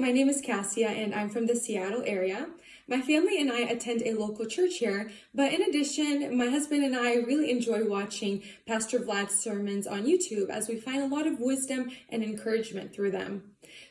my name is Cassia and I'm from the Seattle area. My family and I attend a local church here, but in addition, my husband and I really enjoy watching Pastor Vlad's sermons on YouTube as we find a lot of wisdom and encouragement through them.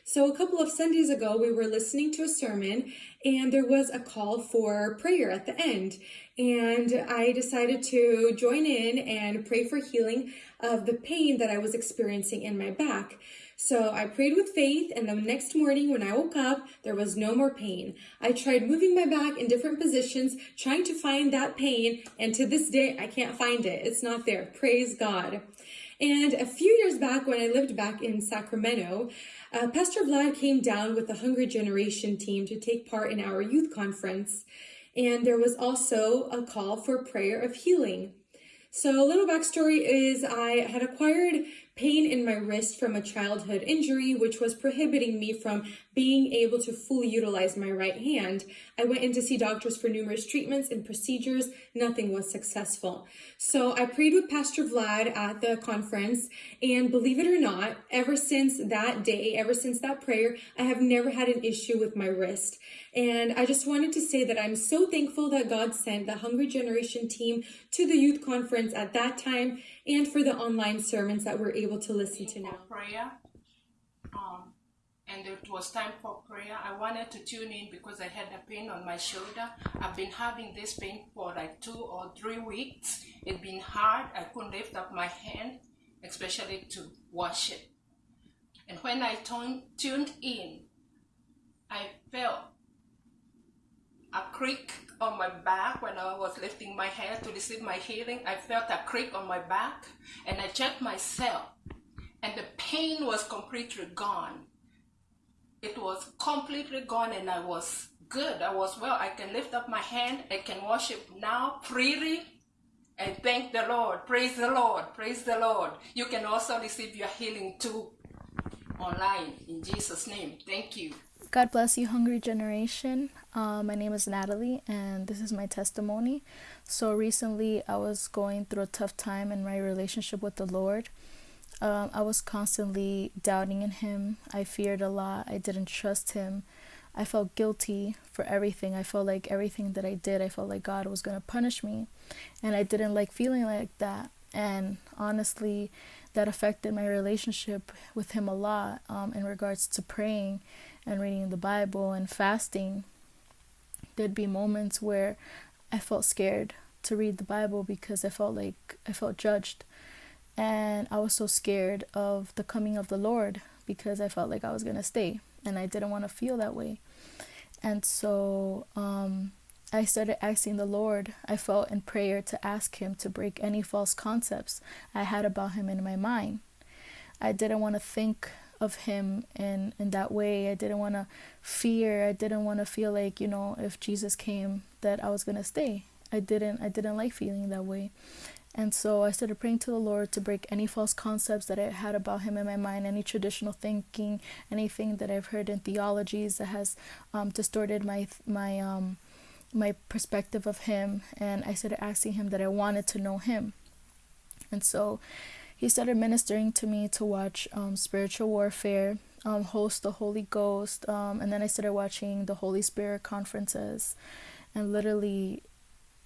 So a couple of Sundays ago, we were listening to a sermon and there was a call for prayer at the end. And I decided to join in and pray for healing of the pain that I was experiencing in my back. So I prayed with faith, and the next morning when I woke up, there was no more pain. I tried moving my back in different positions, trying to find that pain, and to this day, I can't find it. It's not there. Praise God. And a few years back, when I lived back in Sacramento, uh, Pastor Vlad came down with the Hungry Generation team to take part in our youth conference. And there was also a call for prayer of healing. So a little backstory is I had acquired pain in my wrist from a childhood injury, which was prohibiting me from being able to fully utilize my right hand. I went in to see doctors for numerous treatments and procedures. Nothing was successful. So I prayed with Pastor Vlad at the conference and believe it or not, ever since that day, ever since that prayer, I have never had an issue with my wrist. And I just wanted to say that I'm so thankful that God sent the Hungry Generation team to the youth conference at that time and for the online sermons that we're able to listen to now. Prayer. Um, and it was time for prayer. I wanted to tune in because I had a pain on my shoulder. I've been having this pain for like two or three weeks. It's been hard. I couldn't lift up my hand, especially to wash it. And when I tuned in, I felt a creak on my back when I was lifting my hand to receive my healing. I felt a creak on my back and I checked myself and the pain was completely gone. It was completely gone and I was good. I was well. I can lift up my hand. I can worship now freely and thank the Lord. Praise the Lord. Praise the Lord. You can also receive your healing too online in Jesus' name. Thank you. God bless you, Hungry Generation. Uh, my name is Natalie, and this is my testimony. So, recently, I was going through a tough time in my relationship with the Lord. Um, I was constantly doubting in Him. I feared a lot. I didn't trust Him. I felt guilty for everything. I felt like everything that I did, I felt like God was going to punish me. And I didn't like feeling like that. And honestly, that affected my relationship with Him a lot um, in regards to praying and reading the Bible and fasting. There'd be moments where I felt scared to read the Bible because I felt like I felt judged. And I was so scared of the coming of the Lord because I felt like I was going to stay and I didn't want to feel that way. And so um, I started asking the Lord, I felt in prayer to ask Him to break any false concepts I had about Him in my mind. I didn't want to think of him in in that way i didn't want to fear i didn't want to feel like you know if jesus came that i was going to stay i didn't i didn't like feeling that way and so I started praying to the Lord to break any false concepts that I had about Him in my mind, any traditional thinking, anything that I've heard in theologies that has um, distorted my my um, my perspective of Him. And I started asking Him that I wanted to know Him. And so he started ministering to me to watch um, spiritual warfare, um, host the Holy Ghost, um, and then I started watching the Holy Spirit conferences, and literally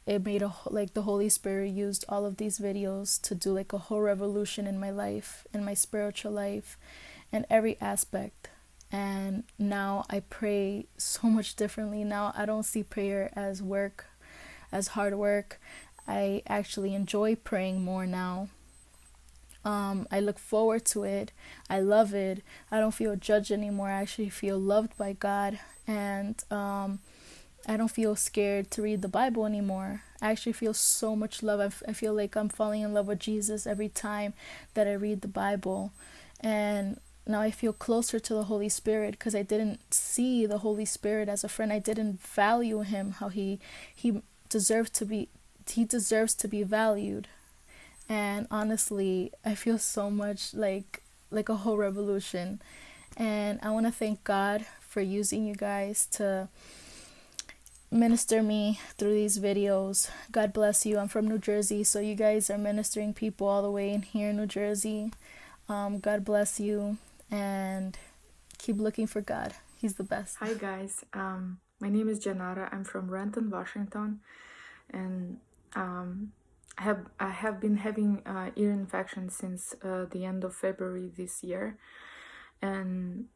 it made a like the holy spirit used all of these videos to do like a whole revolution in my life in my spiritual life and every aspect. And now i pray so much differently. Now i don't see prayer as work as hard work. I actually enjoy praying more now um, I look forward to it. I love it. I don't feel judged anymore. I actually feel loved by God. And um, I don't feel scared to read the Bible anymore. I actually feel so much love. I, f- I feel like I'm falling in love with Jesus every time that I read the Bible. And now I feel closer to the Holy Spirit because I didn't see the Holy Spirit as a friend. I didn't value him how he he deserves to be he deserves to be valued. And honestly, I feel so much like like a whole revolution. And I want to thank God for using you guys to minister me through these videos. God bless you. I'm from New Jersey, so you guys are ministering people all the way in here in New Jersey. Um, God bless you and keep looking for God. He's the best. Hi guys, um, my name is Janara. I'm from Renton, Washington, and um, I have I have been having uh, ear infection since uh, the end of February this year, and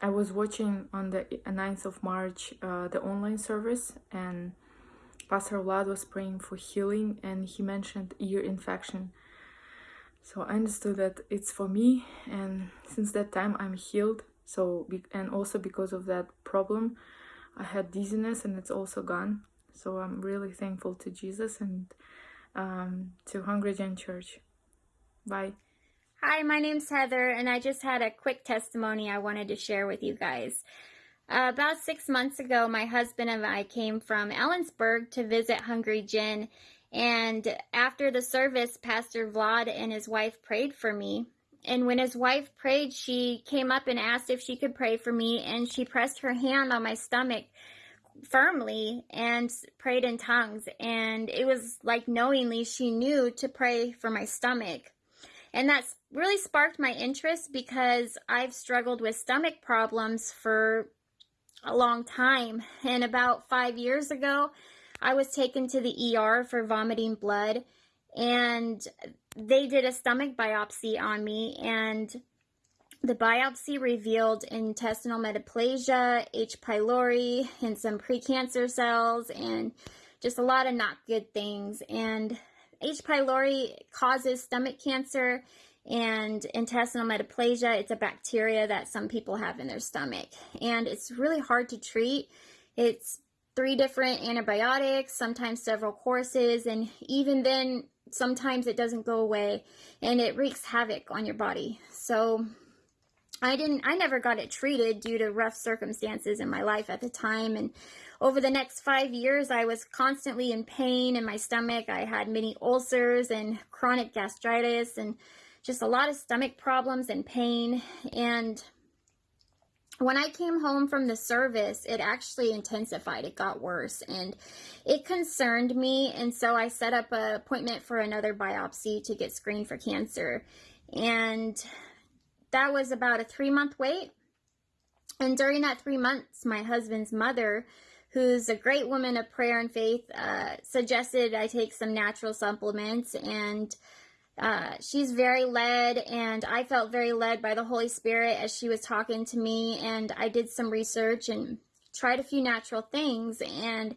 I was watching on the 9th of March uh, the online service, and Pastor Vlad was praying for healing, and he mentioned ear infection. So I understood that it's for me, and since that time I'm healed. So and also because of that problem i had dizziness and it's also gone. So i'm really thankful to jesus and um, to hungry gen church bye Hi, my name's Heather, and I just had a quick testimony I wanted to share with you guys. Uh, about six months ago, my husband and I came from Ellensburg to visit Hungry Gen, and after the service, Pastor Vlad and his wife prayed for me. And when his wife prayed, she came up and asked if she could pray for me, and she pressed her hand on my stomach firmly and prayed in tongues. And it was like knowingly she knew to pray for my stomach. And that's really sparked my interest because I've struggled with stomach problems for a long time. And about five years ago, I was taken to the ER for vomiting blood. And they did a stomach biopsy on me, and the biopsy revealed intestinal metaplasia, H. pylori, and some precancer cells, and just a lot of not good things. And H. pylori causes stomach cancer, and intestinal metaplasia, it's a bacteria that some people have in their stomach. And it's really hard to treat. It's three different antibiotics, sometimes several courses, and even then, sometimes it doesn't go away and it wreaks havoc on your body. So I didn't I never got it treated due to rough circumstances in my life at the time and over the next 5 years I was constantly in pain in my stomach. I had many ulcers and chronic gastritis and just a lot of stomach problems and pain and when I came home from the service, it actually intensified. It got worse and it concerned me. And so I set up an appointment for another biopsy to get screened for cancer. And that was about a three month wait. And during that three months, my husband's mother, who's a great woman of prayer and faith, uh, suggested I take some natural supplements and uh, she's very led, and I felt very led by the Holy Spirit as she was talking to me. And I did some research and tried a few natural things. And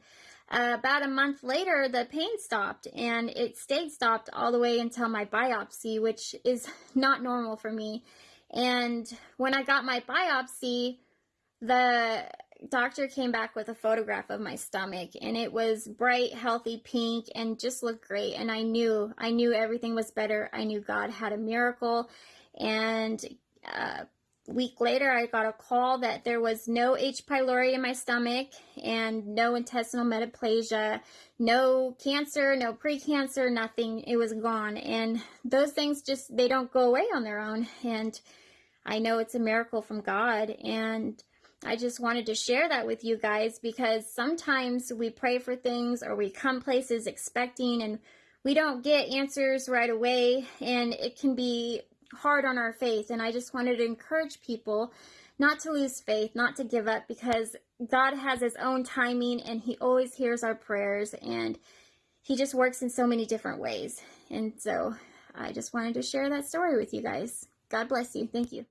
uh, about a month later, the pain stopped, and it stayed stopped all the way until my biopsy, which is not normal for me. And when I got my biopsy, the doctor came back with a photograph of my stomach and it was bright healthy pink and just looked great. And i knew i knew everything was better. I knew god had a miracle. And uh, week later i got a call that there was no h. pylori in my stomach and no intestinal metaplasia no cancer no precancer nothing. It was gone. And those things just they don't go away on their own. And i know it's a miracle from god. And I just wanted to share that with you guys because sometimes we pray for things or we come places expecting and we don't get answers right away. And it can be hard on our faith. And I just wanted to encourage people not to lose faith, not to give up because God has his own timing and he always hears our prayers and he just works in so many different ways. And so I just wanted to share that story with you guys. God bless you. Thank you.